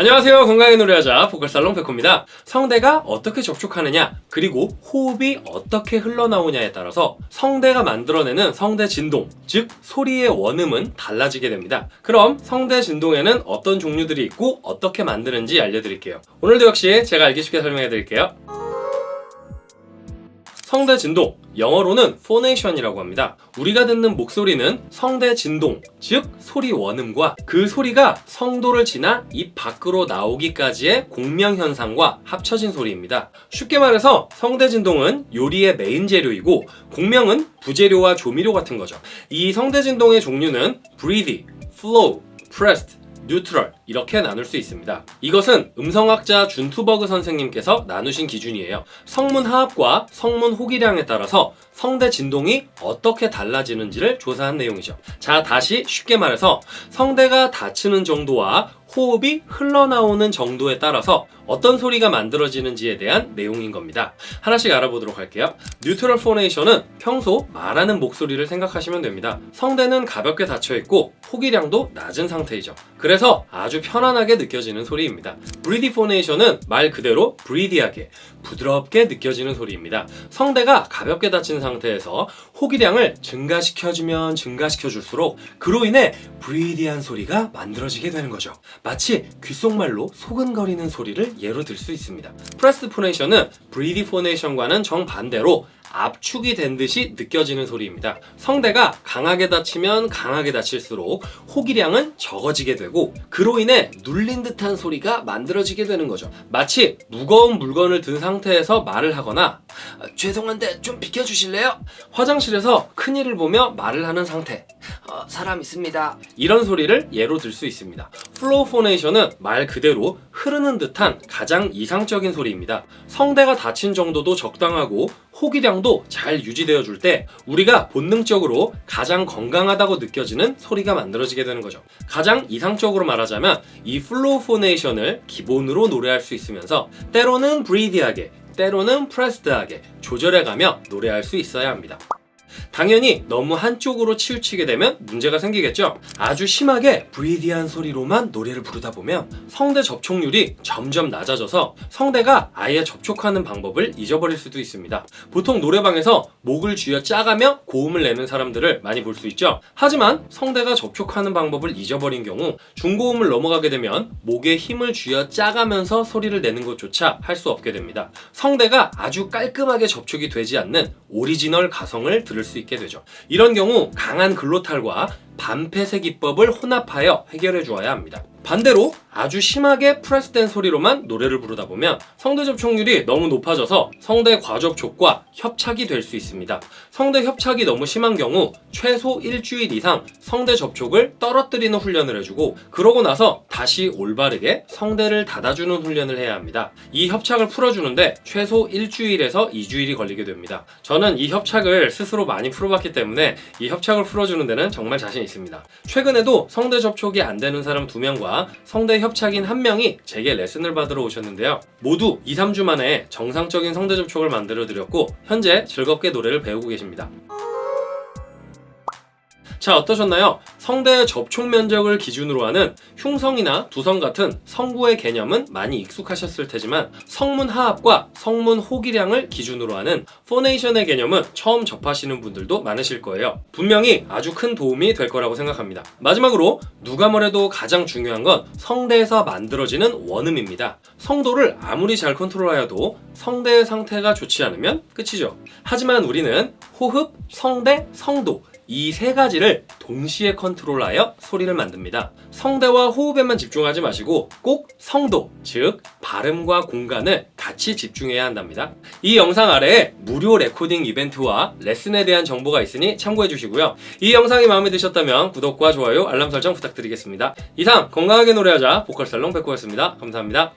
안녕하세요. 건강하게 노래하자 보컬살롱 백호입니다. 성대가 어떻게 접촉하느냐 그리고 호흡이 어떻게 흘러나오냐에 따라서 성대가 만들어내는 성대 진동 즉 소리의 원음은 달라지게 됩니다. 그럼 성대 진동에는 어떤 종류들이 있고 어떻게 만드는지 알려드릴게요. 오늘도 역시 제가 알기 쉽게 설명해 드릴게요 성대 진동, 영어로는 phonation이라고 합니다. 우리가 듣는 목소리는 성대 진동, 즉 소리 원음과 그 소리가 성도를 지나 입 밖으로 나오기까지의 공명 현상과 합쳐진 소리입니다. 쉽게 말해서 성대 진동은 요리의 메인 재료이고 공명은 부재료와 조미료 같은 거죠. 이 성대 진동의 종류는 breathy, flow, pressed, 뉴트럴 이렇게 나눌 수 있습니다. 이것은 음성학자 준투버그 선생님께서 나누신 기준이에요. 성문 하압과 성문 호기량에 따라서 성대 진동이 어떻게 달라지는지를 조사한 내용이죠. 자 다시 쉽게 말해서 성대가 닫히는 정도와 호흡이 흘러나오는 정도에 따라서 어떤 소리가 만들어지는지에 대한 내용인 겁니다. 하나씩 알아보도록 할게요. 뉴트럴 포네이션은 평소 말하는 목소리를 생각하시면 됩니다. 성대는 가볍게 닫혀있고 호기량도 낮은 상태이죠. 그래서 아주 편안하게 느껴지는 소리입니다. 브리디 포네이션은 말 그대로 브리디하게 부드럽게 느껴지는 소리입니다. 성대가 가볍게 닫힌 상태에서 호기량을 증가시켜주면 증가시켜줄수록 그로 인해 브리디한 소리가 만들어지게 되는 거죠. 마치 귓속말로 소근거리는 소리를 예로 들 수 있습니다. pressed phonation은 breathy phonation과는 정반대로 압축이 된 듯이 느껴지는 소리입니다. 성대가 강하게 닫히면 강하게 닫힐수록 호기량은 적어지게 되고 그로 인해 눌린 듯한 소리가 만들어지게 되는 거죠. 마치 무거운 물건을 든 상태에서 말을 하거나 아, 죄송한데 좀 비켜주실래요? 화장실에서 큰일을 보며 말을 하는 상태 어, 사람 있습니다. 이런 소리를 예로 들 수 있습니다. flow phonation은 말 그대로 흐르는 듯한 가장 이상적인 소리입니다. 성대가 닫힌 정도도 적당하고 호기량도 잘 유지되어 줄 때 우리가 본능적으로 가장 건강하다고 느껴지는 소리가 만들어지게 되는 거죠. 가장 이상적으로 말하자면 이 flow phonation을 기본으로 노래할 수 있으면서 때로는 breathy하게 때로는 pressed하게 조절해가며 노래할 수 있어야 합니다. 당연히 너무 한쪽으로 치우치게 되면 문제가 생기겠죠. 아주 심하게 breathy한 소리로만 노래를 부르다 보면 성대 접촉률이 점점 낮아져서 성대가 아예 접촉하는 방법을 잊어버릴 수도 있습니다. 보통 노래방에서 목을 쥐어 짜가며 고음을 내는 사람들을 많이 볼 수 있죠. 하지만 성대가 접촉하는 방법을 잊어버린 경우 중고음을 넘어가게 되면 목에 힘을 쥐어 짜가면서 소리를 내는 것조차 할 수 없게 됩니다. 성대가 아주 깔끔하게 접촉이 되지 않는 오리지널 가성을 들을 수 있게 되죠. 이런 경우 강한 glottal과 반폐쇄 기법을 혼합하여 해결해 주어야 합니다. 반대로 아주 심하게 press된 소리로만 노래를 부르다 보면 성대 접촉률이 너무 높아져서 성대 과접촉과 협착이 될 수 있습니다. 성대 협착이 너무 심한 경우 최소 일주일 이상 성대 접촉을 떨어뜨리는 훈련을 해주고 그러고 나서 다시 올바르게 성대를 닫아주는 훈련을 해야 합니다. 이 협착을 풀어주는데 최소 일주일에서 2주일이 걸리게 됩니다. 저는 이 협착을 스스로 많이 풀어봤기 때문에 이 협착을 풀어주는 데는 정말 자신 있습니다. 최근에도 성대 접촉이 안 되는 사람 2명 과 성대 협착인 한 명이 제게 레슨을 받으러 오셨는데요. 모두 2, 3주 만에 정상적인 성대 접촉을 만들어 드렸고 현재 즐겁게 노래를 배우고 계십니다. 자 어떠셨나요? 성대 접촉 면적을 기준으로 하는 흉성이나 두성 같은 성구의 개념은 많이 익숙하셨을 테지만 성문 하압과 성문 호기량을 기준으로 하는 phonation의 개념은 처음 접하시는 분들도 많으실 거예요. 분명히 아주 큰 도움이 될 거라고 생각합니다. 마지막으로 누가 뭐래도 가장 중요한 건 성대에서 만들어지는 원음입니다. 성도를 아무리 잘 컨트롤하여도 성대의 상태가 좋지 않으면 끝이죠. 하지만 우리는 호흡, 성대, 성도 이 세 가지를 동시에 컨트롤하여 소리를 만듭니다. 성대와 호흡에만 집중하지 마시고 꼭 성도, 즉 발음과 공간을 같이 집중해야 한답니다. 이 영상 아래에 무료 레코딩 이벤트와 레슨에 대한 정보가 있으니 참고해 주시고요. 이 영상이 마음에 드셨다면 구독과 좋아요, 알람 설정 부탁드리겠습니다. 이상 건강하게 노래하자 보컬살롱 백호였습니다. 감사합니다.